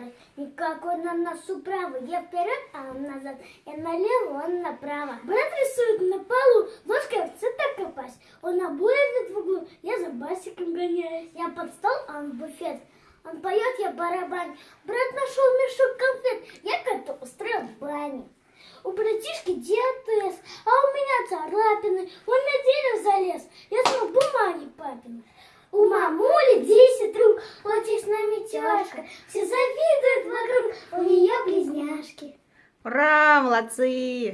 и. Никак он на носу правый. Я вперед, а он назад. Я налево, он направо. Брат рисует на полу, ложкой в цветок копать. Он обои в углу, я за басиком гоняюсь. Я под стол, а он в буфет. Он поет, я барабан. Брат нашел мешок конфет. Я коту устроил в бане. У братишки диатез, а у меня царапины. Он на дерево залез. Я смог бумаги папины. У мамули 10 рук, с нами тяжко. Все завидуют Ура, молодцы!